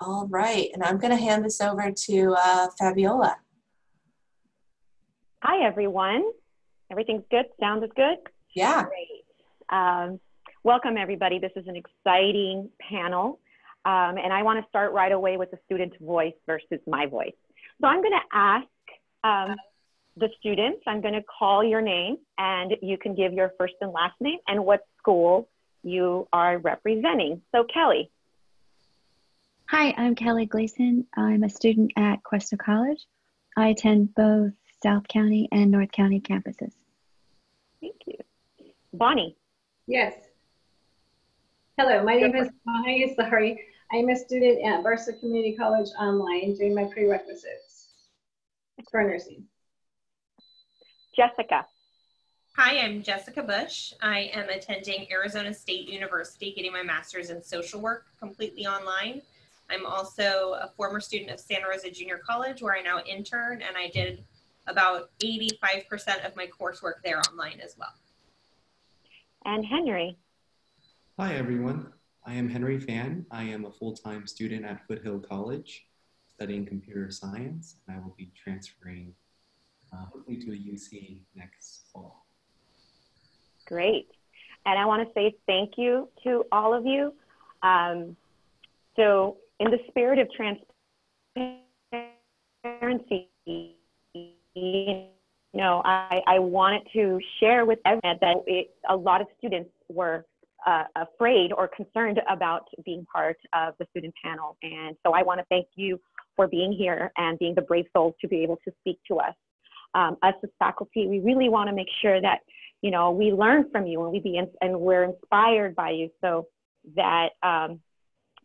All right, and I'm going to hand this over to uh, Fabiola. Hi, everyone. Everything's good? Sound is good? Yeah. Great. Um, welcome, everybody. This is an exciting panel. Um, and I want to start right away with the student's voice versus my voice. So I'm going to ask um, the students, I'm going to call your name, and you can give your first and last name and what school you are representing. So, Kelly. Hi, I'm Kelly Gleason. I'm a student at Cuesta College. I attend both South County and North County campuses. Thank you. Bonnie. Yes. Hello, my name is Bonnie Sorry. I'm a student at Barstow Community College online doing my prerequisites for nursing. Jessica. Hi, I'm Jessica Bush. I am attending Arizona State University, getting my master's in social work completely online. I'm also a former student of Santa Rosa Junior College, where I now intern, and I did about 85% of my coursework there online as well. And Henry. Hi, everyone. I am Henry Fan. I am a full-time student at Foothill College studying computer science, and I will be transferring uh, hopefully to a UC next fall. Great. And I want to say thank you to all of you. Um, so in the spirit of transparency, you know, I, I wanted to share with everyone that it, a lot of students were uh, afraid or concerned about being part of the student panel. And so I want to thank you for being here and being the brave souls to be able to speak to us. Um, us as faculty, we really want to make sure that, you know, we learn from you and we be in, and we're inspired by you so that um,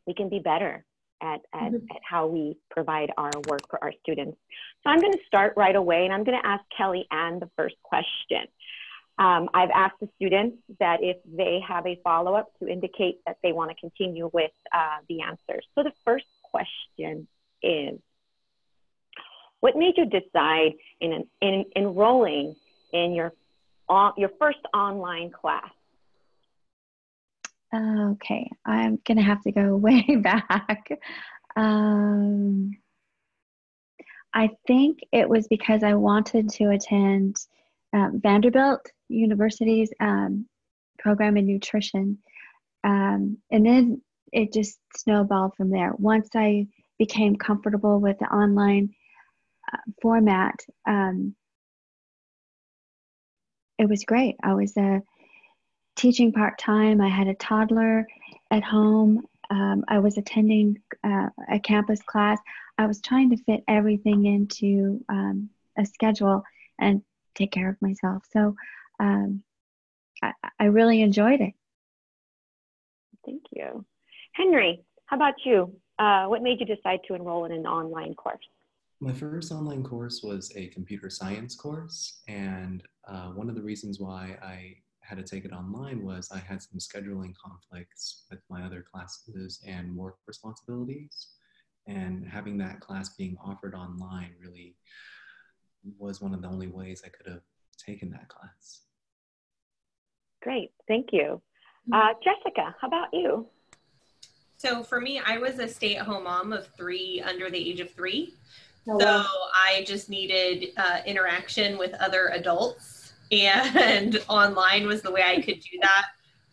we can be better at, at, mm-hmm. at how we provide our work for our students. So I'm going to start right away and I'm going to ask Kelly Ann the first question. Um, I've asked the students that if they have a follow-up to indicate that they want to continue with uh, the answers. So the first question is, what made you decide in, in enrolling in your, uh, your first online class? Okay, I'm gonna have to go way back. Um, I think it was because I wanted to attend um, Vanderbilt University's um, program in nutrition. Um, and then it just snowballed from there. Once I became comfortable with the online uh, format, um, it was great. I was uh, teaching part time. I had a toddler at home. Um, I was attending uh, a campus class. I was trying to fit everything into um, a schedule and take care of myself. So um, I, I really enjoyed it. Thank you. Henry, how about you? Uh, what made you decide to enroll in an online course? My first online course was a computer science course, and uh, one of the reasons why I had to take it online was I had some scheduling conflicts with my other classes and work responsibilities. And having that class being offered online really was one of the only ways I could have taken that class. Great, thank you. Mm-hmm. Uh, Jessica, how about you? So for me, I was a stay-at-home mom of three under the age of three. Oh, so I just needed uh, interaction with other adults, and online was the way I could do that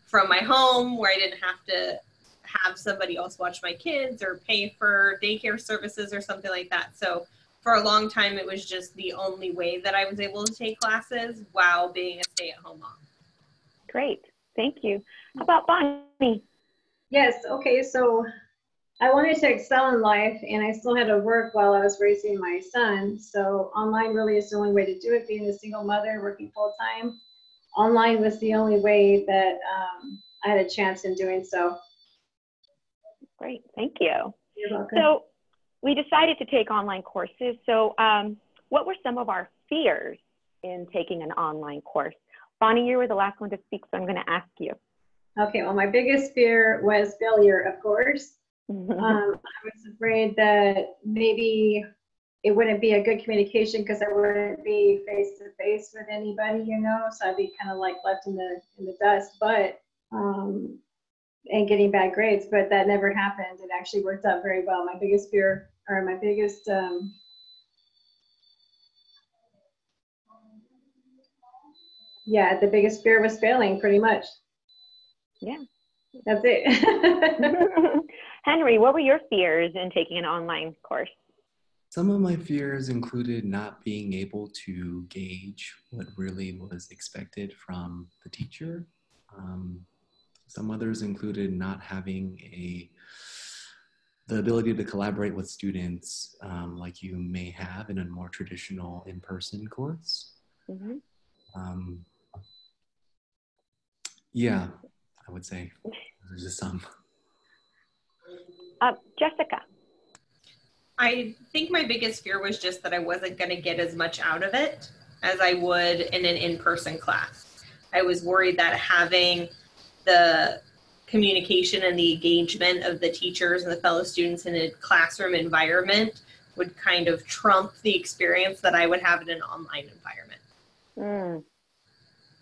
from my home, where I didn't have to have somebody else watch my kids or pay for daycare services or something like that. So for a long time, it was just the only way that I was able to take classes while being a stay-at-home mom. Great, thank you. How about Bonnie? Yes, okay, so I wanted to excel in life and I still had to work while I was raising my son. So online really is the only way to do it, being a single mother working full time. Online was the only way that um, I had a chance in doing so. Great, thank you. You're welcome. So we decided to take online courses. So um, what were some of our fears in taking an online course? Bonnie, you were the last one to speak, so I'm going to ask you. Okay, well, my biggest fear was failure, of course. Um, I was afraid that maybe it wouldn't be a good communication because I wouldn't be face to face with anybody, you know. So I'd be kind of like left in the in the dust. But um, and getting bad grades, but that never happened. It actually worked out very well. My biggest fear, or my biggest, um, yeah, the biggest fear was failing, pretty much. Yeah. That's it. Henry, what were your fears in taking an online course? Some of my fears included not being able to gauge what really was expected from the teacher. Um, some others included not having a the ability to collaborate with students um, like you may have in a more traditional in-person course. Mm-hmm. Um, yeah, I would say there's just some. Uh, Jessica. I think my biggest fear was just that I wasn't going to get as much out of it as I would in an in person class. I was worried that having the communication and the engagement of the teachers and the fellow students in a classroom environment would kind of trump the experience that I would have in an online environment. Mm.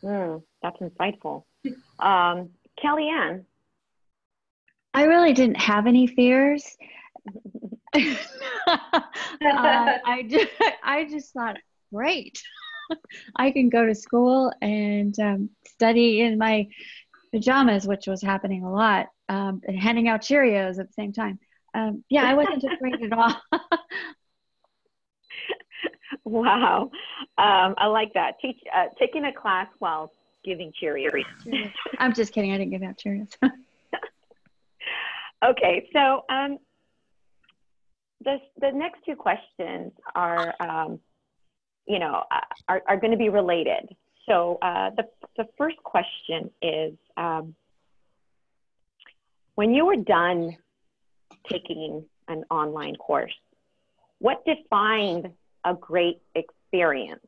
Mm, that's insightful. Um, Kellyanne. I really didn't have any fears. uh, I just, I just thought, great, I can go to school and um, study in my pajamas, which was happening a lot, um, and handing out Cheerios at the same time. Um, yeah, I wasn't afraid at all. wow, um, I like that. Teach, uh, taking a class while giving Cheerios. I'm just kidding. I didn't give out Cheerios. Okay, so um, the the next two questions are, um, you know, uh, are, are going to be related. So uh, the the first question is, um, when you were done taking an online course, what defined a great experience?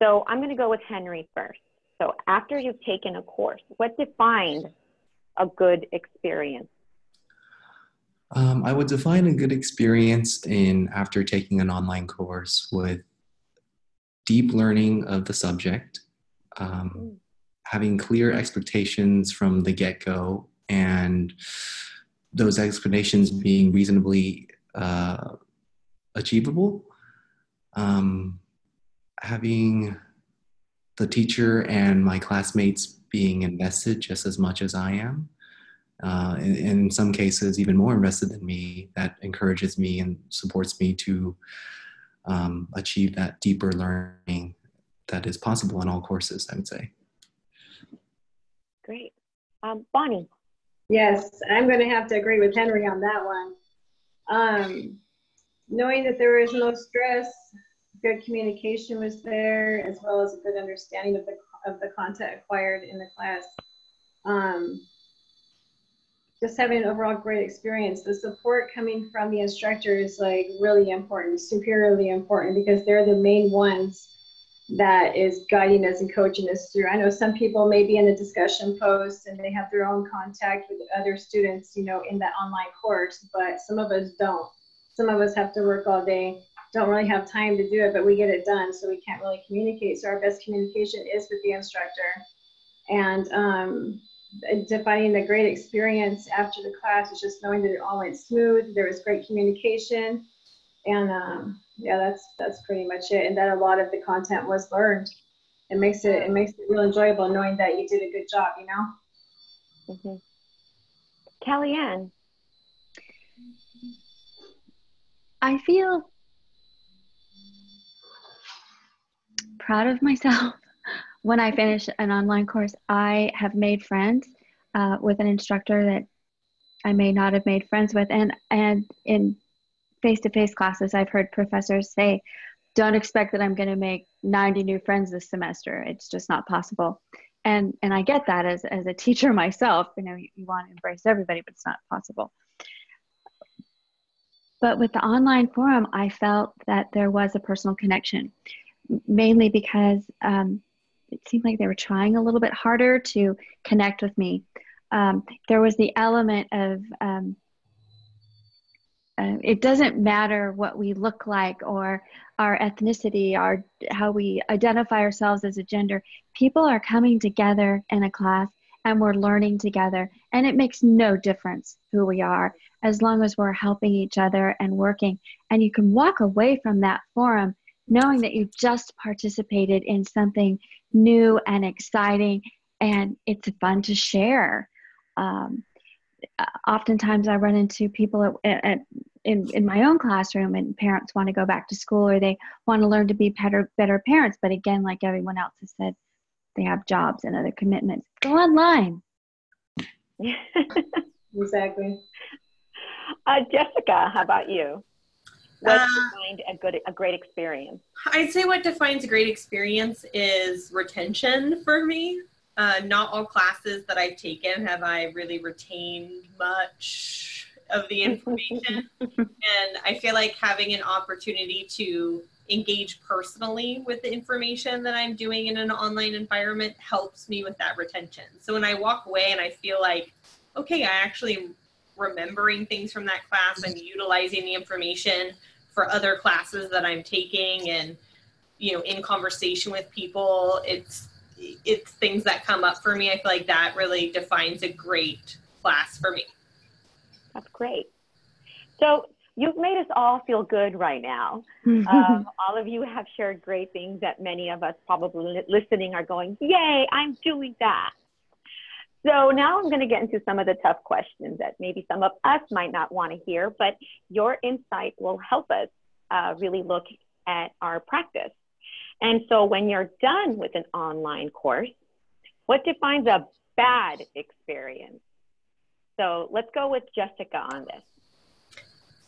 So I'm going to go with Henry first. So after you've taken a course, what defined a good experience? Um, I would define a good experience in after taking an online course with deep learning of the subject, um, mm. having clear expectations from the get go, and those explanations being reasonably uh, achievable. Um, having the teacher and my classmates being invested just as much as I am. Uh, in, in, some cases, even more invested than me, that encourages me and supports me to um, achieve that deeper learning that is possible in all courses, I would say. Great. Um, Bonnie. Yes, I'm going to have to agree with Henry on that one. Um, knowing that there is no stress, good communication was there, as well as a good understanding of the of the content acquired in the class. Um, just having an overall great experience. The support coming from the instructor is like really important, superiorly important, because they're the main ones that is guiding us and coaching us through. I know some people may be in the discussion post and they have their own contact with other students, you know, in that online course, but some of us don't. Some of us have to work all day don't really have time to do it, but we get it done, so we can't really communicate. So our best communication is with the instructor. And um, defining the great experience after the class is just knowing that it all went smooth. There was great communication, and um, yeah, that's that's pretty much it. And that a lot of the content was learned. It makes it it makes it real enjoyable knowing that you did a good job. You know. Mm-hmm. Kellyanne. I feel proud of myself when I finish an online course. I have made friends uh, with an instructor that I may not have made friends with, and and in face-to-face classes, I've heard professors say, "Don't expect that I'm going to make 90 new friends this semester. It's just not possible." And and I get that as as a teacher myself. You know, you, you want to embrace everybody, but it's not possible. But with the online forum, I felt that there was a personal connection mainly because um, it seemed like they were trying a little bit harder to connect with me. Um, there was the element of um, uh, it doesn't matter what we look like or our ethnicity, our how we identify ourselves as a gender. People are coming together in a class and we're learning together. And it makes no difference who we are as long as we're helping each other and working. And you can walk away from that forum knowing that you just participated in something new and exciting and it's fun to share. Um, oftentimes I run into people at, at, in, in my own classroom and parents want to go back to school or they want to learn to be better, better parents. But again, like everyone else has said, they have jobs and other commitments. Go online. exactly. Uh, Jessica, how about you? What uh, defined a good a great experience? I'd say what defines a great experience is retention for me. Uh, not all classes that I've taken have I really retained much of the information. and I feel like having an opportunity to engage personally with the information that I'm doing in an online environment helps me with that retention. So when I walk away and I feel like, okay, I actually remembering things from that class, I'm utilizing the information for other classes that I'm taking and you know in conversation with people it's it's things that come up for me. I feel like that really defines a great class for me. That's great. So you've made us all feel good right now. Um, all of you have shared great things that many of us probably listening are going yay i'm doing that so now I'm going to get into some of the tough questions that maybe some of us might not want to hear, but your insight will help us uh, really look at our practice. And so when you're done with an online course, what defines a bad experience? So let's go with Jessica on this.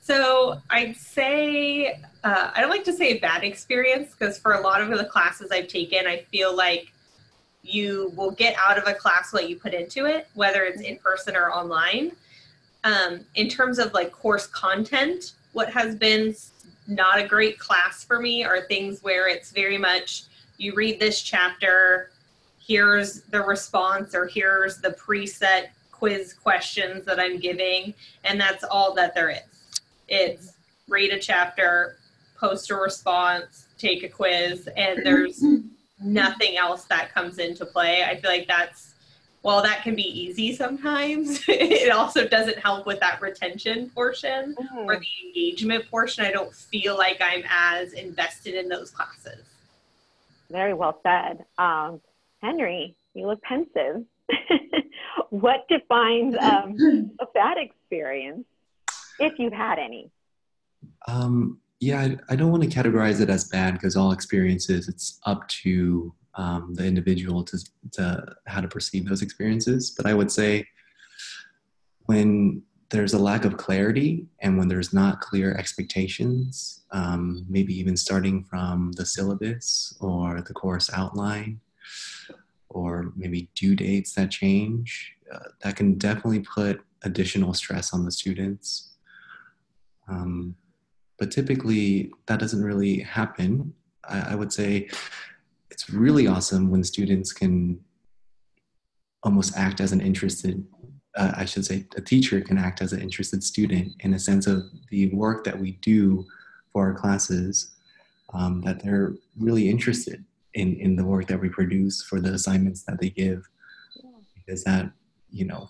So I'd say, uh, I don't like to say a bad experience because for a lot of the classes I've taken, I feel like you will get out of a class what you put into it, whether it's in person or online. Um, in terms of like course content, what has been not a great class for me are things where it's very much you read this chapter, here's the response, or here's the preset quiz questions that I'm giving, and that's all that there is. It's read a chapter, post a response, take a quiz, and there's nothing else that comes into play. I feel like that's while that can be easy sometimes, it also doesn't help with that retention portion mm. or the engagement portion. I don't feel like I'm as invested in those classes. Very well said. Um, Henry, you look pensive. what defines um, a bad experience, if you've had any? Um, yeah, I, I don't want to categorize it as bad because all experiences, it's up to um, the individual to, to how to perceive those experiences. But I would say when there's a lack of clarity and when there's not clear expectations, um, maybe even starting from the syllabus or the course outline, or maybe due dates that change, uh, that can definitely put additional stress on the students. Um, but typically, that doesn't really happen. I, I would say it's really awesome when students can almost act as an interested uh, i should say a teacher can act as an interested student in a sense of the work that we do for our classes um, that they're really interested in in the work that we produce for the assignments that they give because that you know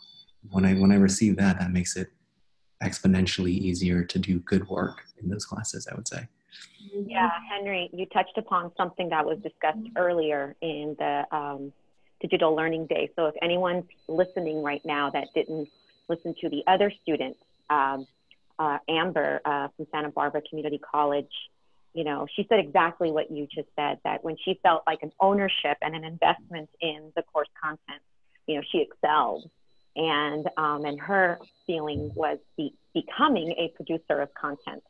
when i when i receive that that makes it exponentially easier to do good work in those classes i would say yeah, Henry, you touched upon something that was discussed earlier in the um, digital learning day. So if anyone's listening right now that didn't listen to the other students, um, uh, Amber uh, from Santa Barbara Community College, you know, she said exactly what you just said, that when she felt like an ownership and an investment in the course content, you know, she excelled. And, um, and her feeling was be, becoming a producer of content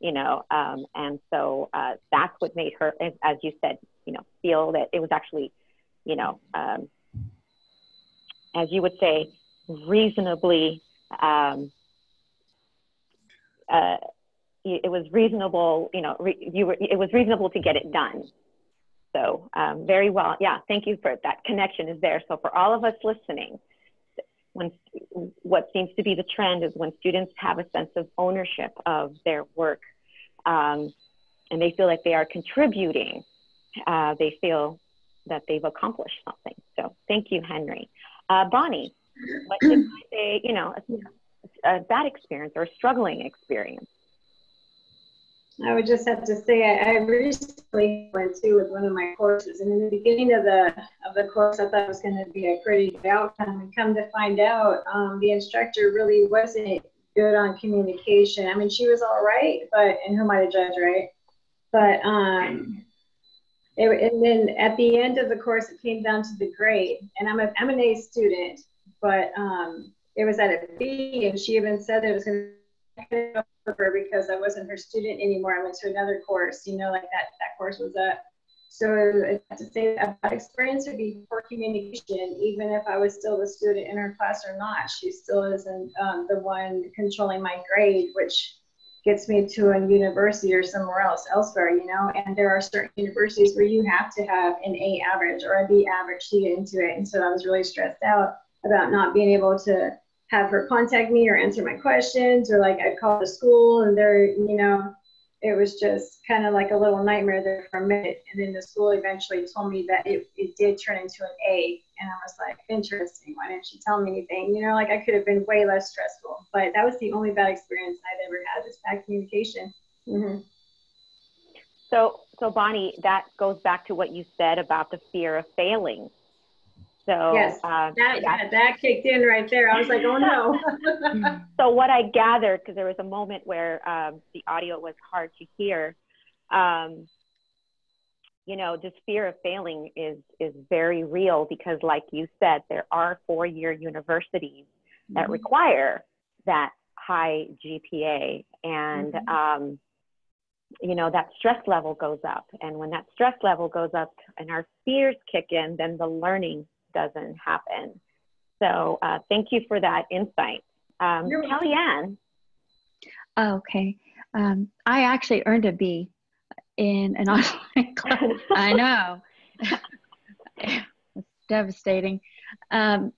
you know, um, and so uh, that's what made her, as you said, you know, feel that it was actually, you know, um, as you would say, reasonably, um, uh, it was reasonable, you know, re- you were, it was reasonable to get it done. So um, very well, yeah. Thank you for that connection is there. So for all of us listening, when what seems to be the trend is when students have a sense of ownership of their work um, and they feel like they are contributing, uh, they feel that they've accomplished something. So thank you, Henry. Uh, Bonnie, what did I say, you know, a, a bad experience or a struggling experience? I would just have to say I, I recently went to with one of my courses, and in the beginning of the of the course, I thought it was going to be a pretty good outcome. And come to find out, um, the instructor really wasn't good on communication. I mean, she was all right, but and who am I to judge, right? But um, it, and then at the end of the course, it came down to the grade, and I'm a I'm an A student, but um, it was at a B, and she even said it was going to her because I wasn't her student anymore. I went to another course, you know, like that, that course was up. So to say that experience would be poor communication, even if I was still the student in her class or not, she still isn't um, the one controlling my grade, which gets me to a university or somewhere else, elsewhere, you know. And there are certain universities where you have to have an A average or a B average to get into it. And so I was really stressed out about not being able to have her contact me or answer my questions or like I'd call the school and they're, you know, it was just kind of like a little nightmare there for a minute. And then the school eventually told me that it, it did turn into an A. And I was like, interesting. Why didn't she tell me anything? You know, like I could have been way less stressful. But that was the only bad experience I'd ever had was bad communication. Mm-hmm. So, so Bonnie, that goes back to what you said about the fear of failing. So yes, uh, that, that, that kicked in right there. I was like, oh no. so what I gathered, because there was a moment where um, the audio was hard to hear, um, you know, this fear of failing is is very real because, like you said, there are four-year universities mm-hmm. that require that high GPA, and mm-hmm. um, you know that stress level goes up. And when that stress level goes up, and our fears kick in, then the learning doesn't happen. So uh, thank you for that insight. Um, Kellyanne. Oh, okay. Um, I actually earned a B in an online class. I know. it's devastating. Um,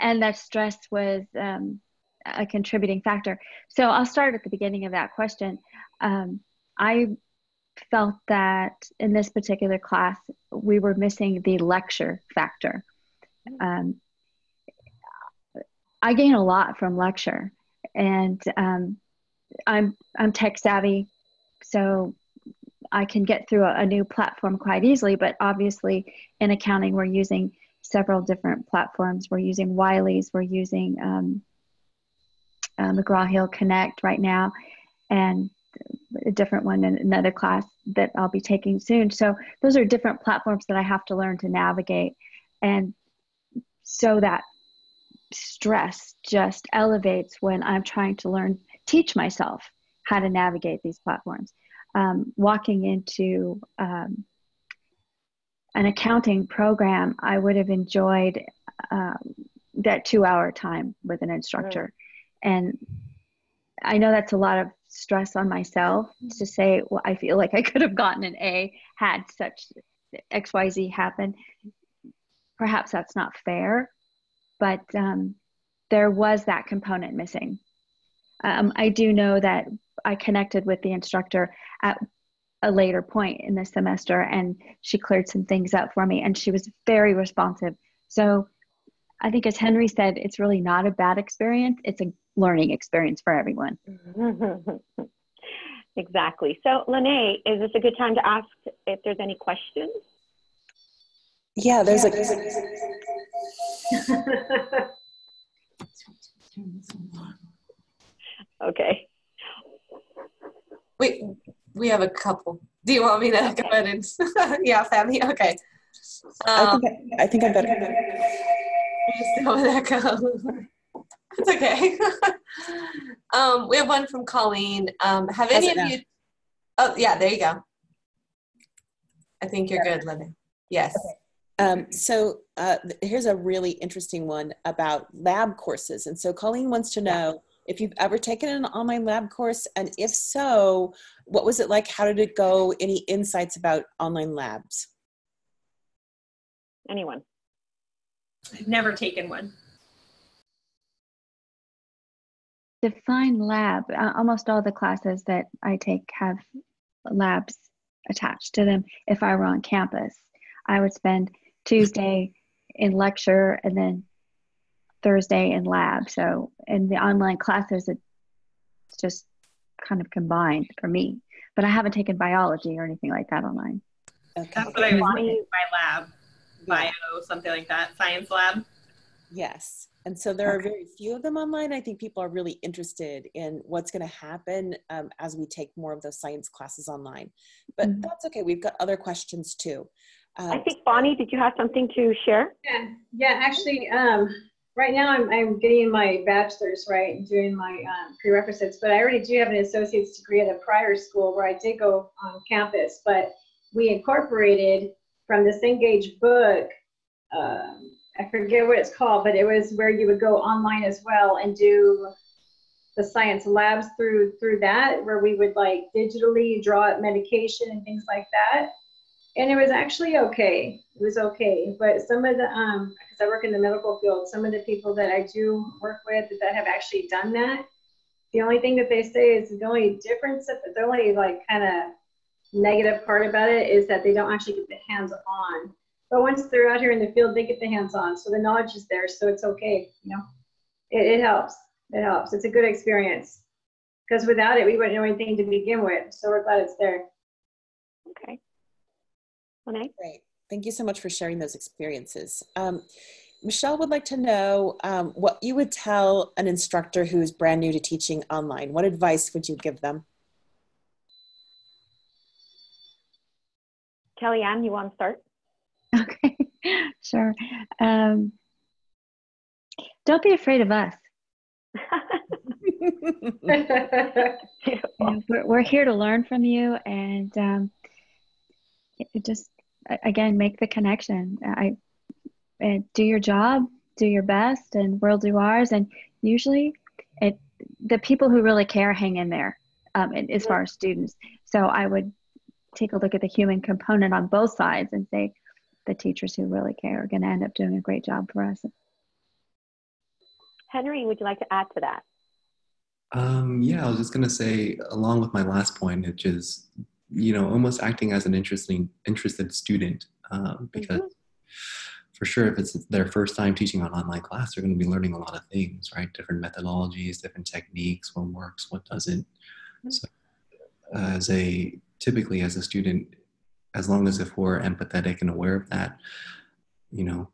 and that stress was um, a contributing factor. So I'll start at the beginning of that question. Um, I felt that in this particular class, we were missing the lecture factor um, I gain a lot from lecture, and um, I'm I'm tech savvy, so I can get through a, a, new platform quite easily. But obviously, in accounting, we're using several different platforms. We're using Wiley's, we're using um, uh, McGraw Hill Connect right now, and a different one in another class that I'll be taking soon. So those are different platforms that I have to learn to navigate. And so that stress just elevates when I'm trying to learn, teach myself how to navigate these platforms. Um, walking into um, an accounting program, I would have enjoyed um, that two hour time with an instructor. Right. And I know that's a lot of stress on myself to say, well, I feel like I could have gotten an A had such XYZ happen perhaps that's not fair, but um, there was that component missing. Um, I do know that I connected with the instructor at a later point in the semester and she cleared some things up for me and she was very responsive. So I think, as Henry said, it's really not a bad experience, it's a learning experience for everyone. exactly. So, Lene, is this a good time to ask if there's any questions? Yeah, there's yeah, a. okay. We we have a couple. Do you want me to okay. go ahead and? yeah, family. Okay. Um, I think I, I think I better. Still with echo. It's okay. um, we have one from Colleen. Um, have any of now? you? Oh, yeah. There you go. I think you're yeah. good, Linda. Yes. Okay. Um, so uh, here's a really interesting one about lab courses. And so Colleen wants to know if you've ever taken an online lab course, and if so, what was it like? How did it go? Any insights about online labs? Anyone? I've never taken one. Define lab. Uh, almost all the classes that I take have labs attached to them if I were on campus. I would spend Tuesday in lecture and then Thursday in lab. So in the online classes, it's just kind of combined for me. But I haven't taken biology or anything like that online. Okay. That's what I was thinking by lab, bio, something like that, science lab. Yes. And so there are very few of them online. I think people are really interested in what's going to happen um, as we take more of those science classes online. But mm-hmm. that's okay. We've got other questions too. Um, I think Bonnie, did you have something to share? Yeah, yeah. Actually, um, right now I'm, I'm getting my bachelor's, right, and doing my um, prerequisites. But I already do have an associate's degree at a prior school where I did go on campus. But we incorporated from the Cengage book. Um, I forget what it's called, but it was where you would go online as well and do the science labs through through that, where we would like digitally draw up medication and things like that. And it was actually okay. It was okay. But some of the um because I work in the medical field, some of the people that I do work with that have actually done that, the only thing that they say is the only difference, the only like kind of negative part about it is that they don't actually get the hands on but once they're out here in the field, they get the hands on. So the knowledge is there. So it's okay. You know, it, it helps. It helps. It's a good experience. Because without it, we wouldn't know anything to begin with. So we're glad it's there. Okay. Okay. Great. Thank you so much for sharing those experiences. Um, Michelle would like to know um, what you would tell an instructor who's brand new to teaching online. What advice would you give them? Kellyanne, you want to start? Okay, sure. Um, don't be afraid of us. we're, we're here to learn from you and um, just again make the connection i and do your job do your best and we'll do ours and usually it the people who really care hang in there um, as far as students so i would take a look at the human component on both sides and say the teachers who really care are going to end up doing a great job for us. Henry, would you like to add to that? Um, yeah, I was just going to say, along with my last point, which is, you know, almost acting as an interesting, interested student, um, because mm-hmm. for sure, if it's their first time teaching an online class, they're going to be learning a lot of things, right? Different methodologies, different techniques, what works, what doesn't. Mm-hmm. So, as a typically as a student, as long as if we're empathetic and aware of that, you know,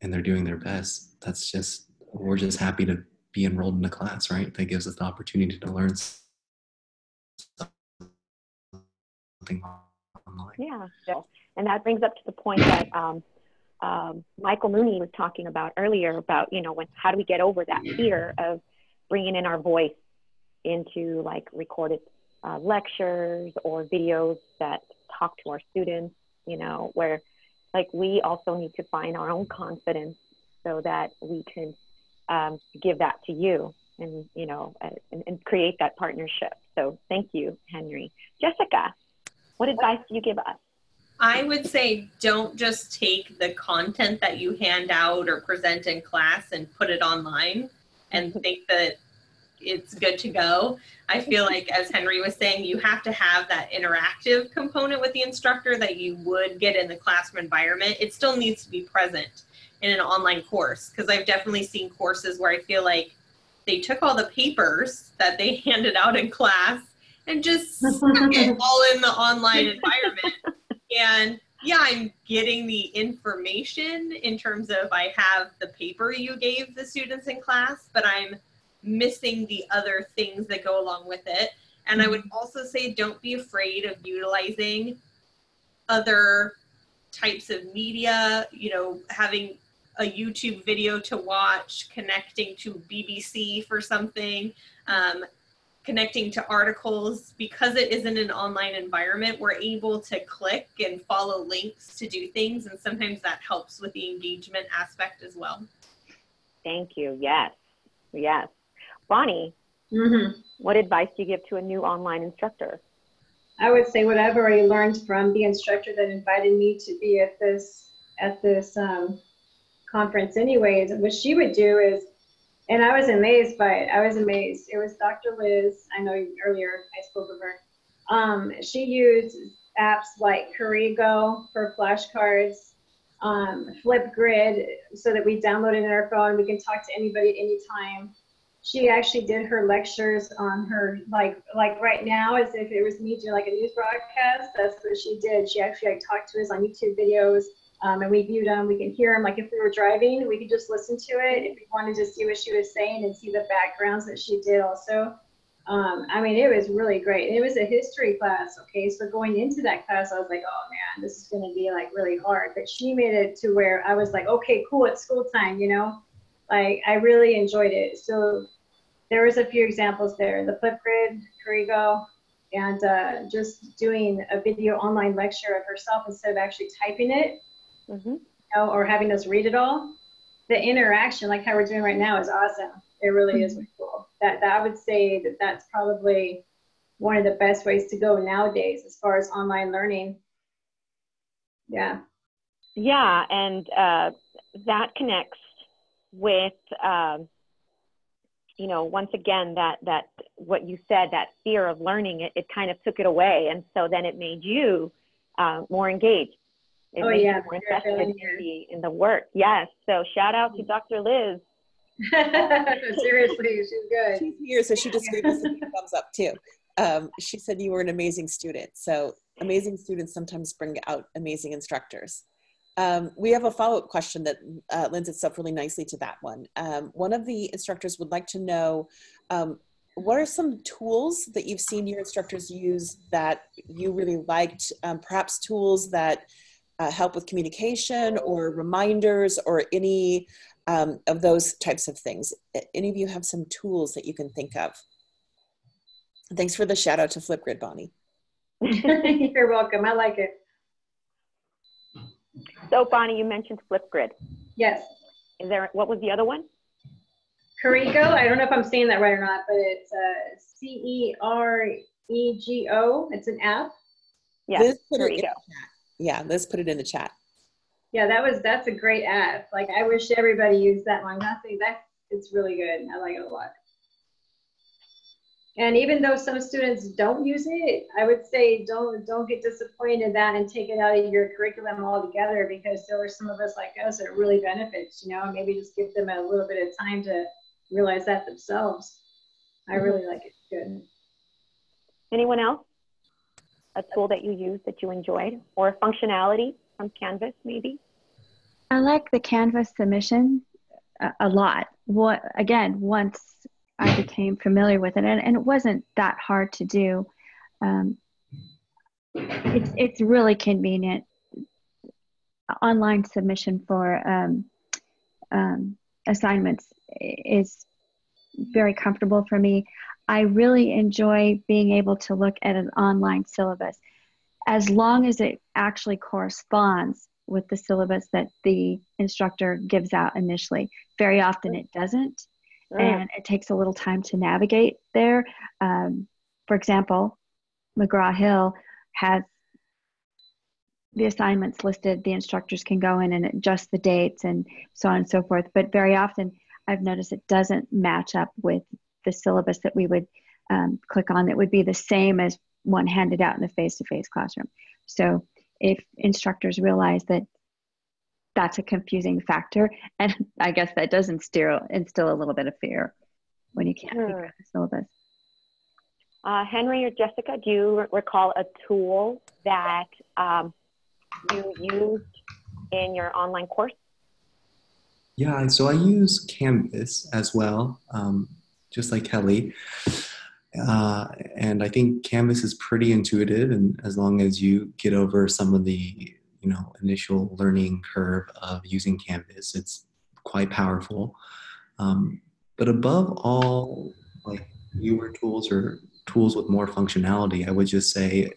and they're doing their best, that's just, we're just happy to be enrolled in a class, right? That gives us the opportunity to learn something online. Yeah, and that brings up to the point that um, um, Michael Mooney was talking about earlier about, you know, when, how do we get over that fear of bringing in our voice into like recorded uh, lectures or videos that talk to our students, you know, where like we also need to find our own confidence so that we can um, give that to you and, you know, and, and create that partnership. So thank you, Henry. Jessica, what advice do you give us? I would say don't just take the content that you hand out or present in class and put it online and think that it's good to go. I feel like, as Henry was saying, you have to have that interactive component with the instructor that you would get in the classroom environment. It still needs to be present in an online course because I've definitely seen courses where I feel like they took all the papers that they handed out in class and just all in the online environment. And yeah, I'm getting the information in terms of I have the paper you gave the students in class, but I'm missing the other things that go along with it. And I would mm-hmm. also say don't be afraid of utilizing other types of media, you know, having a YouTube video to watch, connecting to BBC for something, um, connecting to articles. Because it isn't an online environment, we're able to click and follow links to do things. And sometimes that helps with the engagement aspect as well. Thank you. Yes. Yes. Bonnie, mm-hmm. what advice do you give to a new online instructor? I would say what I've already learned from the instructor that invited me to be at this at this um, conference. Anyways, what she would do is, and I was amazed by it. I was amazed. It was Dr. Liz. I know earlier I spoke of her. Um, she used apps like Cerego for flashcards, um, Flipgrid so that we download it in our phone. We can talk to anybody at any time. She actually did her lectures on her like like right now as if it was me doing like a news broadcast. That's what she did. She actually like talked to us on YouTube videos um, and we viewed them. We could hear them. Like if we were driving, we could just listen to it. If we wanted to see what she was saying and see the backgrounds that she did also. Um, I mean, it was really great. It was a history class. Okay, so going into that class, I was like, oh man, this is going to be like really hard. But she made it to where I was like, okay, cool, it's school time, you know. Like I really enjoyed it. So there was a few examples there. The Flipgrid, Cerego, and uh, just doing a video online lecture of herself instead of actually typing it mm-hmm. you know, or having us read it all. The interaction, like how we're doing right now, is awesome. It really mm-hmm. is really cool. That, that I would say that that's probably one of the best ways to go nowadays as far as online learning. Yeah. Yeah, and uh, that connects with, um, you know, once again that that what you said, that fear of learning, it, it kind of took it away, and so then it made you uh, more engaged. It oh yeah, more interested in the, in the work. Yes. So shout out to Dr. Liz. Seriously, she's good. She's here, so she just gave us a thumbs up too. Um, she said you were an amazing student. So amazing students sometimes bring out amazing instructors. Um, we have a follow-up question that uh, lends itself really nicely to that one. Um, one of the instructors would like to know, um, what are some tools that you've seen your instructors use that you really liked? Um, perhaps tools that uh, help with communication or reminders or any um, of those types of things. Any of you have some tools that you can think of? Thanks for the shout out to Flipgrid, Bonnie. You're welcome. I like it. So, Bonnie, you mentioned Flipgrid. Yes. Is there what was the other one? Cerego. I don't know if I'm saying that right or not, but it's uh, C E R E G O. It's an app. Yes, Cerego yeah, let's put it in the chat. Yeah, that was that's a great app. Like I wish everybody used that one. Nothing that it's really good. I like it a lot. And even though some students don't use it, I would say don't don't get disappointed in that and take it out of your curriculum altogether because there are some of us like us that really benefits, you know, maybe just give them a little bit of time to realize that themselves. I mm-hmm. really like it. Good. Anyone else? A tool that you use that you enjoyed or a functionality from Canvas maybe? I like the Canvas submission a, a lot. What again, once I became familiar with it, and, and it wasn't that hard to do. Um, it's it's really convenient. Online submission for um, um, assignments is very comfortable for me. I really enjoy being able to look at an online syllabus as long as it actually corresponds with the syllabus that the instructor gives out initially. Very often it doesn't, mm. and it takes a little time to navigate there. Um, for example, McGraw Hill has the assignments listed, the instructors can go in and adjust the dates and so on and so forth. But very often, I've noticed it doesn't match up with the syllabus that we would um, click on that would be the same as one handed out in the face-to-face classroom. So if instructors realize that that's a confusing factor, and I guess that does instill, instill a little bit of fear when you can't figure out the syllabus. Uh, Henry or Jessica, do you recall a tool that um, you used in your online course? Yeah, so I use Canvas as well. Um, just like Kelly. Uh, and I think Canvas is pretty intuitive, and as long as you get over some of the you know initial learning curve of using Canvas, it's quite powerful. Um, but above all, like newer tools or tools with more functionality, I would just say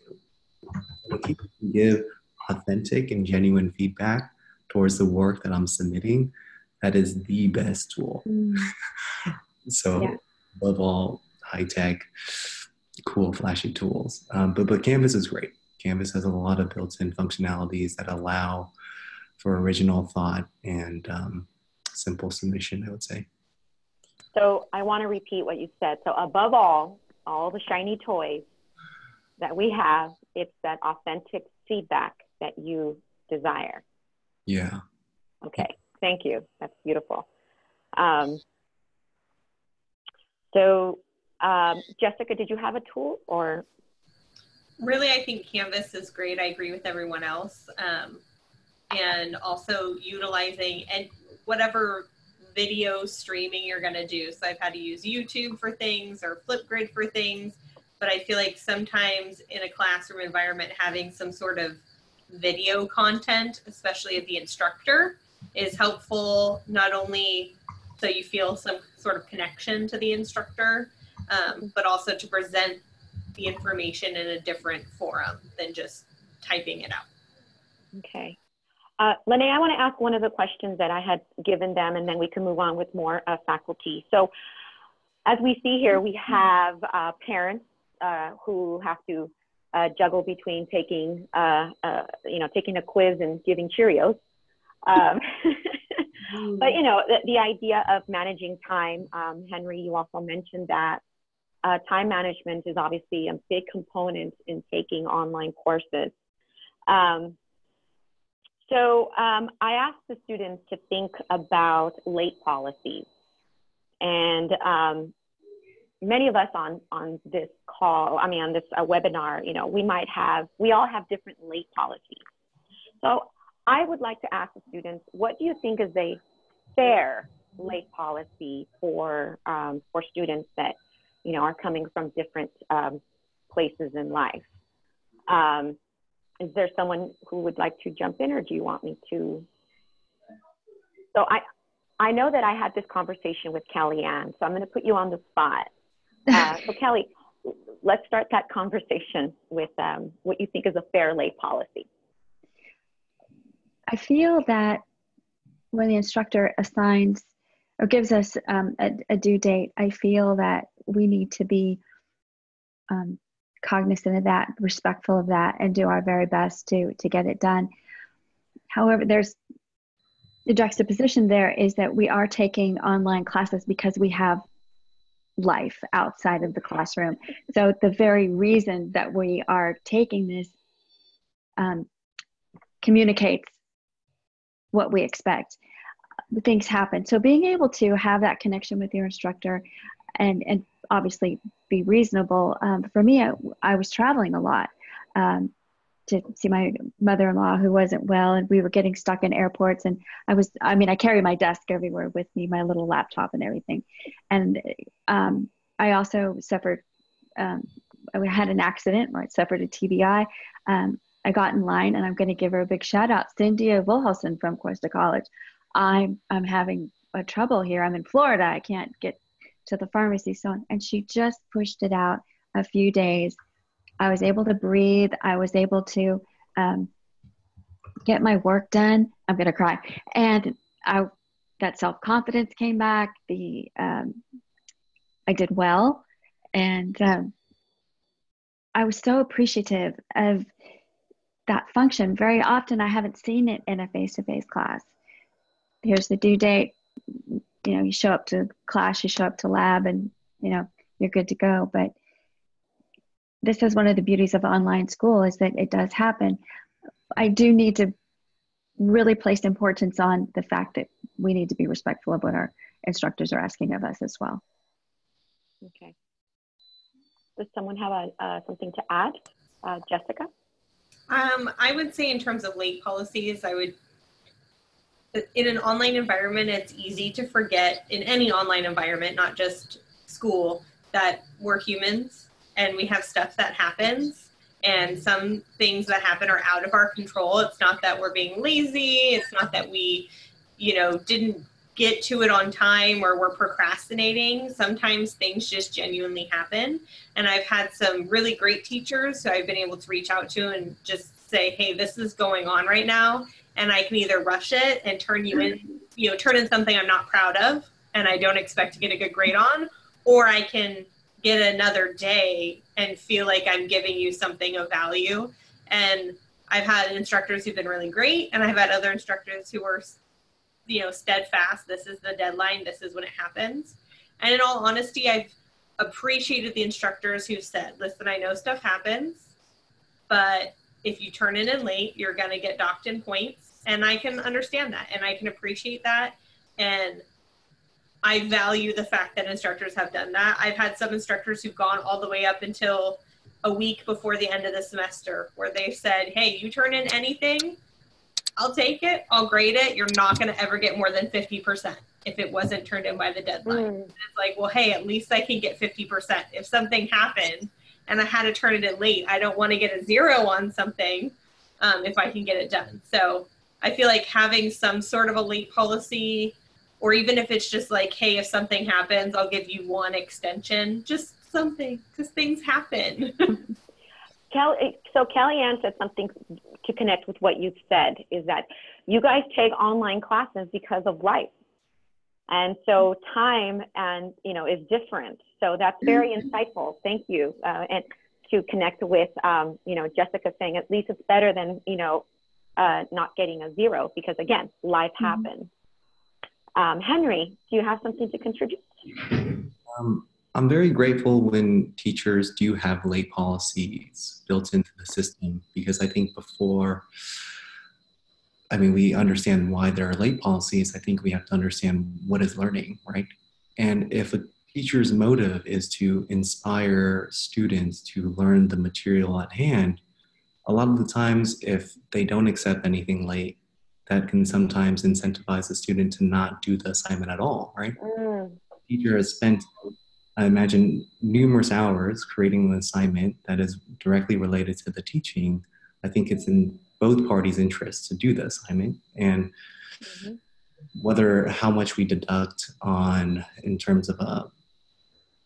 if you can give authentic and genuine feedback towards the work that I'm submitting, that is the best tool. Mm. So yeah. above all, high tech, cool, flashy tools. Um, but but Canvas is great. Canvas has a lot of built-in functionalities that allow for original thought and um, simple submission. I would say. So I want to repeat what you said. So above all, all the shiny toys that we have, it's that authentic feedback that you desire. Yeah. Okay, thank you. That's beautiful. Um, so, um, Jessica, did you have a tool or? Really, I think Canvas is great. I agree with everyone else. Um, and also utilizing and whatever video streaming you're going to do. So I've had to use YouTube for things or Flipgrid for things, but I feel like sometimes in a classroom environment, having some sort of video content, especially of the instructor, is helpful not only so you feel some sort of connection to the instructor, um, but also to present the information in a different forum than just typing it out. Okay. Uh, Lene, I want to ask one of the questions that I had given them, and then we can move on with more uh, faculty. So, as we see here, we have uh, parents uh, who have to uh, juggle between taking, uh, you know, taking a quiz and giving Cheerios. Um, but you know, the, the, idea of managing time. Um, Henry, you also mentioned that time management is obviously a big component in taking online courses. Um, so um, I asked the students to think about late policies. And um, many of us on, on this call, I mean, on this uh, webinar, you know, we might have, we all have different late policies. So I would like to ask the students, what do you think is a fair late policy for, um, for students that, you know, are coming from different um, places in life? Um, is there someone who would like to jump in or do you want me to? So I, I know that I had this conversation with Kelly Ann, so I'm going to put you on the spot. Uh, so Kelly, let's start that conversation with um, what you think is a fair late policy. I feel that when the instructor assigns or gives us um, a, a, due date, I feel that we need to be um, cognizant of that, respectful of that, and do our very best to to get it done. However, there's the juxtaposition there is that we are taking online classes because we have life outside of the classroom. So the very reason that we are taking this um, communicates what we expect. Things happen. So being able to have that connection with your instructor and and obviously be reasonable. Um, for me, I, I, was traveling a lot um, to see my mother-in-law who wasn't well, and we were getting stuck in airports. And I was, I mean, I carry my desk everywhere with me, my little laptop and everything. And um, I also suffered. Um, I had an accident where I suffered a TBI. I got in line, and I'm going to give her a big shout out, Cynthia Wilhelson from Cuesta College. I'm I'm having a trouble here. I'm in Florida. I can't get to the pharmacy. So and she just pushed it out a few days. I was able to breathe. I was able to um, get my work done. I'm going to cry. And i that self-confidence came back. The um, i did well. And um, i was so appreciative of that function. Very often i haven't seen it in a face-to-face class. Here's the due date. You know you show up to class you show up to lab and you know you're good to go. But this is one of the beauties of online school is that it does happen. I do need to really place importance on the fact that we need to be respectful of what our instructors are asking of us as well. Okay. Does someone have a, uh, something to add? Uh, jessica um, i would say in terms of late policies i would in an online environment, it's easy to forget in any online environment, not just school, that we're humans and we have stuff that happens and some things that happen are out of our control. It's not that we're being lazy. It's not that we, you know, didn't get to it on time or we're procrastinating. Sometimes things just genuinely happen. And I've had some really great teachers who I've been able to reach out to and just say, hey, this is going on right now and I can either rush it and turn you in, you know, turn in something I'm not proud of and I don't expect to get a good grade on, or I can get another day and feel like I'm giving you something of value. And I've had instructors who've been really great, and I've had other instructors who were, you know, steadfast. This is the deadline. This is when it happens. And in all honesty, I've appreciated the instructors who said, "Listen, I know stuff happens, but if you turn in in late, you're going to get docked in points And I can understand that and I can appreciate that. And I value the fact that instructors have done that. I've had some instructors who've gone all the way up until a week before the end of the semester where they've said, hey, you turn in anything, I'll take it, I'll grade it. You're not going to ever get more than 50% if it wasn't turned in by the deadline. Mm. It's like, well, hey, at least I can get 50%. If something happened and I had to turn it in late, I don't want to get a zero on something um, if I can get it done. So I feel like having some sort of a late policy, or even if it's just like, hey, if something happens, I'll give you one extension, just something, because things happen. Kelly, so Kellyanne said something to connect with what you've said is that you guys take online classes because of life. And so time and you know is different. So that's very mm-hmm. insightful. Thank you. Uh, and to connect with um, you know jessica saying at least it's better than you know uh, not getting a zero because again life mm-hmm. happens. Um, henry do you have something to contribute? Um, i'm very grateful when teachers do have late policies built into the system because i think before I mean, we understand why there are late policies. I think we have to understand what is learning, right? And if a teacher's motive is to inspire students to learn the material at hand, a lot of the times, if they don't accept anything late, that can sometimes incentivize the student to not do the assignment at all, right? Mm. The teacher has spent, I imagine, numerous hours creating an assignment that is directly related to the teaching. I think it's in both parties' interests to do the assignment and mm-hmm. whether how much we deduct on in terms of a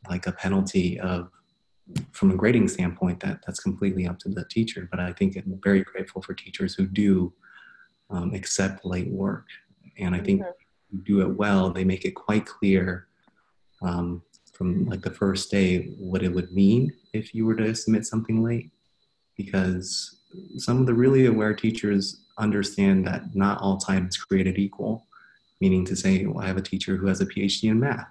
like a penalty of from a grading standpoint that that's completely up to the teacher but i think i'm very grateful for teachers who do um, accept late work and i think mm-hmm. do it well they make it quite clear um, from like the first day what it would mean if you were to submit something late because some of the really aware teachers understand that not all time is created equal, meaning to say, well, I have a teacher who has a PhD in math.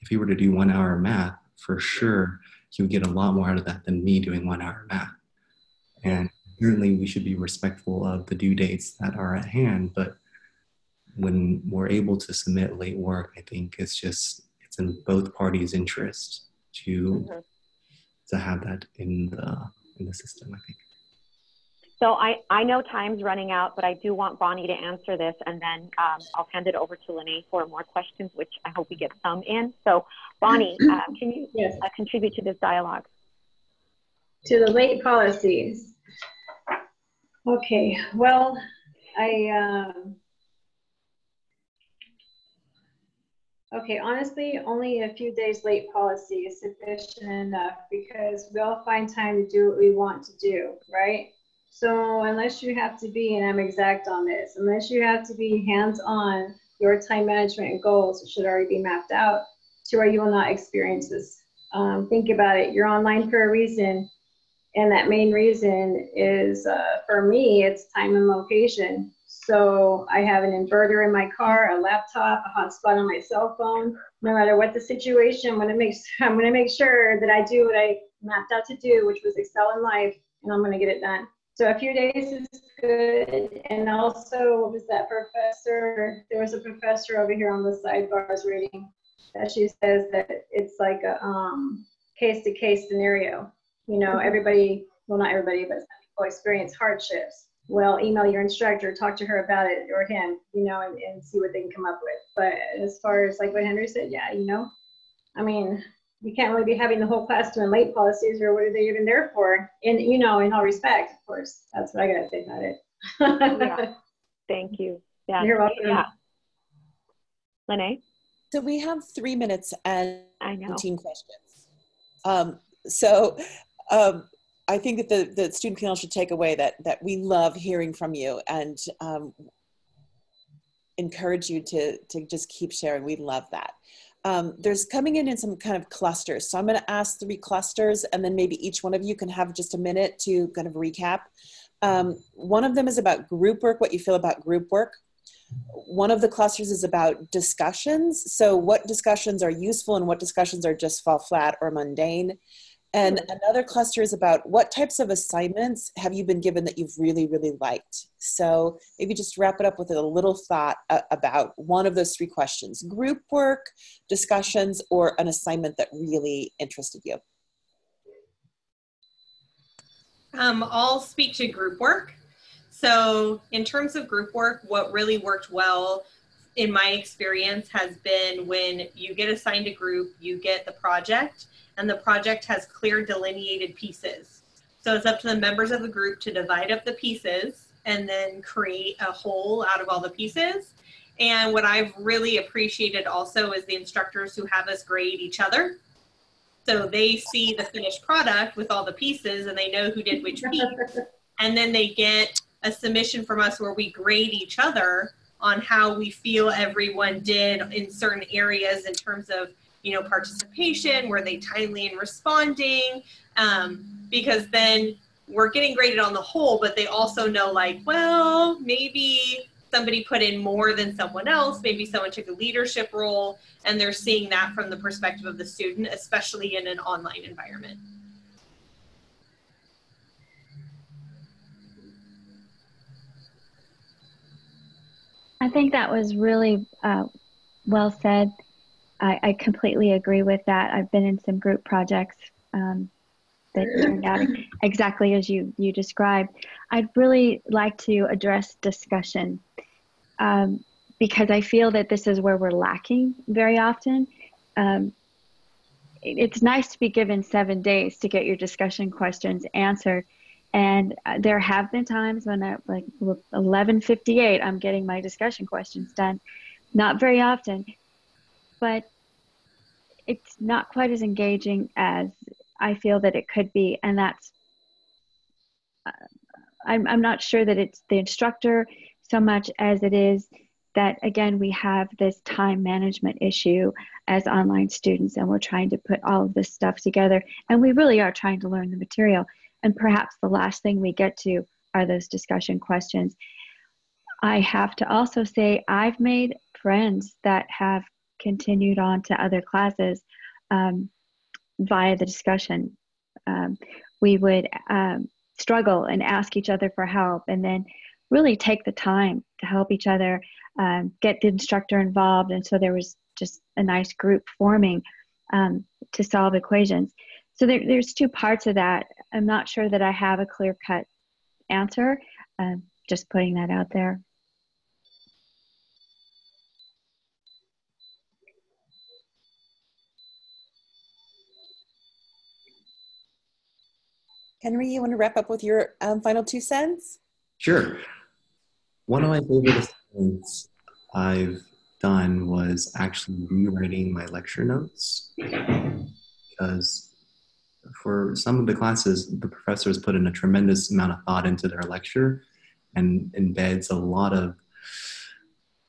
If he were to do one hour of math, for sure, he would get a lot more out of that than me doing one hour of math. And certainly we should be respectful of the due dates that are at hand, but when we're able to submit late work, I think it's just, it's in both parties' interest to, mm-hmm. to have that in the, in the system, I think. So I, I know time's running out, but I do want Bonnie to answer this, and then um, I'll hand it over to Lene for more questions, which I hope we get some in. So Bonnie, uh, can you yes. uh, contribute to this dialogue? To the late policies. Okay, well, I, um, Okay, honestly, only a few days late policy is sufficient enough because we all find time to do what we want to do, right? So unless you have to be, and I'm exact on this, unless you have to be hands-on, your time management goals should already be mapped out to where you will not experience this. Um, think about it. You're online for a reason, and that main reason is uh, for me, it's time and location. So I have an inverter in my car, a laptop, a hotspot on my cell phone. No matter what the situation, I'm gonna make I'm gonna make sure that I do what I mapped out to do, which was excel in life, and I'm gonna get it done. So a few days is good. And also, what was that professor? There was a professor over here on the sidebars reading that she says that it's like a um, case-to-case scenario. You know, everybody, well, not everybody, but some people experience hardships. Well, email your instructor, talk to her about it or him, you know, and, and see what they can come up with. But as far as like what Henry said, yeah, you know, I mean, you can't really be having the whole class doing late policies or what are they even there for? And you know, in all respect, of course, that's what I gotta say about it. yeah. Thank you. Yeah. You're welcome. Yeah. Lene? So we have three minutes and 19 questions. Um, so um, I think that the, the student panel should take away that, that we love hearing from you and um, encourage you to, to just keep sharing. We love that um, there's coming in in some kind of clusters. So I'm going to ask three clusters, and then maybe each one of you can have just a minute to kind of recap. Um, one of them is about group work, what you feel about group work. One of the clusters is about discussions. So, what discussions are useful and what discussions are just fall flat or mundane. And another cluster is about what types of assignments have you been given that you've really, really liked? So maybe just wrap it up with a little thought uh, about one of those three questions group work, discussions, or an assignment that really interested you. Um, I'll speak to group work. So, in terms of group work, what really worked well in my experience has been when you get assigned a group, you get the project, and the project has clear delineated pieces. So it's up to the members of the group to divide up the pieces and then create a whole out of all the pieces. And what I've really appreciated also is the instructors who have us grade each other. So they see the finished product with all the pieces and they know who did which piece. And then they get a submission from us where we grade each other on how we feel everyone did in certain areas in terms of you know participation were they timely in responding um, because then we're getting graded on the whole but they also know like well maybe somebody put in more than someone else maybe someone took a leadership role and they're seeing that from the perspective of the student especially in an online environment I think that was really uh, well said. I, I, completely agree with that. I've been in some group projects um, that turned out exactly as you, you described. I'd really like to address discussion um, because I feel that this is where we're lacking very often. Um, it's nice to be given seven days to get your discussion questions answered and uh, there have been times when at like 11:58 I'm getting my discussion questions done. Not very often, but it's not quite as engaging as I feel that it could be, and that's uh, I'm I'm not sure that it's the instructor so much as it is that again we have this time management issue as online students and we're trying to put all of this stuff together and we really are trying to learn the material and perhaps the last thing we get to are those discussion questions. I have to also say, I've made friends that have continued on to other classes um, via the discussion. Um, we would um, struggle and ask each other for help, and then really take the time to help each other, um, get the instructor involved. And so there was just a nice group forming um, to solve equations. So there, there's two parts of that. I'm not sure that I have a clear cut answer. Um, just putting that out there. Henry, you want to wrap up with your um, final two cents? Sure. One of my favorite things I've done was actually rewriting my lecture notes because for some of the classes, the professors put in a tremendous amount of thought into their lecture and embeds a lot of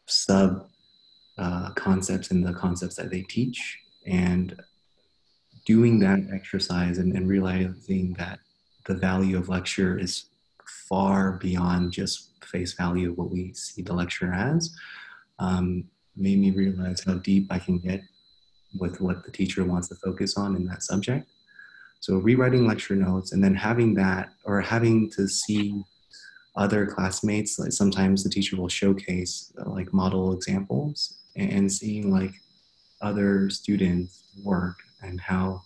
sub uh, concepts in the concepts that they teach. And doing that exercise and, and realizing that the value of lecture is far beyond just face value of what we see the lecture as um, made me realize how deep I can get with what the teacher wants to focus on in that subject. So rewriting lecture notes and then having that or having to see other classmates, like sometimes the teacher will showcase uh, like model examples and seeing like other students work and how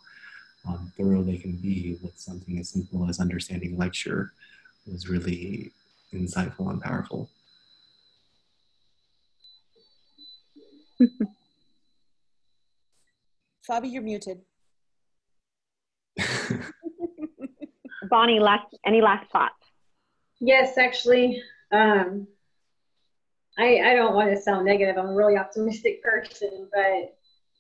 um, thorough they can be with something as simple as understanding lecture was really insightful and powerful. Fabi, you're muted. Bonnie, last any last thoughts? Yes, actually, um, I I don't want to sound negative. I'm a really optimistic person, but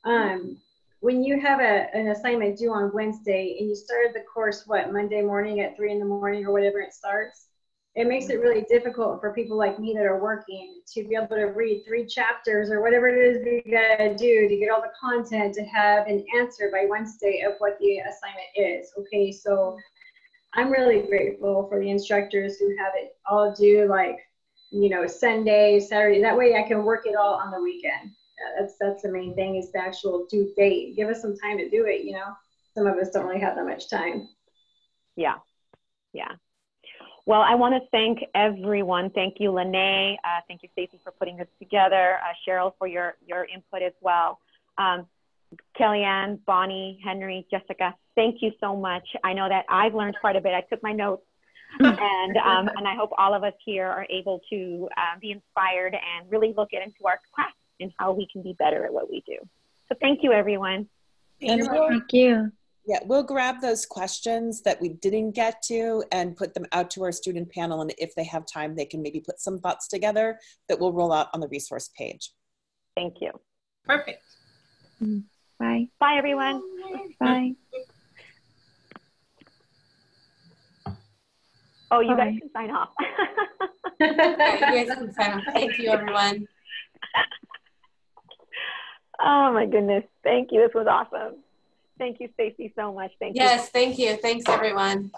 um, when you have a, an assignment due on Wednesday and you started the course what Monday morning at three in the morning or whatever it starts, it makes it really difficult for people like me that are working to be able to read three chapters or whatever it is you gotta do to get all the content to have an answer by Wednesday of what the assignment is. Okay, so I'm really grateful for the instructors who have it all due like, you know, Sunday, Saturday. That way I can work it all on the weekend. That's that's the main thing is the actual due date. Give us some time to do it, you know. some of us don't really have that much time. Yeah, yeah. Well, I want to thank everyone. Thank you, Lene. Uh, thank you, Stacy, for putting this together. Uh, Cheryl, for your, your input as well. Um, Kellyanne, Bonnie, Henry, Jessica, thank you so much. I know that I've learned quite a bit. I took my notes and, um, and I hope all of us here are able to uh, be inspired and really look into our class and how we can be better at what we do. So thank you, everyone. And thank you. Yeah, we'll grab those questions that we didn't get to and put them out to our student panel. And if they have time, they can maybe put some thoughts together that we'll roll out on the resource page. Thank you. Perfect. Mm-hmm. Bye. Bye, everyone. Bye. Oh, you Bye. guys can sign off. you guys can sign off. Thank you, everyone. Oh my goodness. Thank you. This was awesome. Thank you, Stacy, so much. Thank yes, you. Yes, thank you. Thanks, everyone.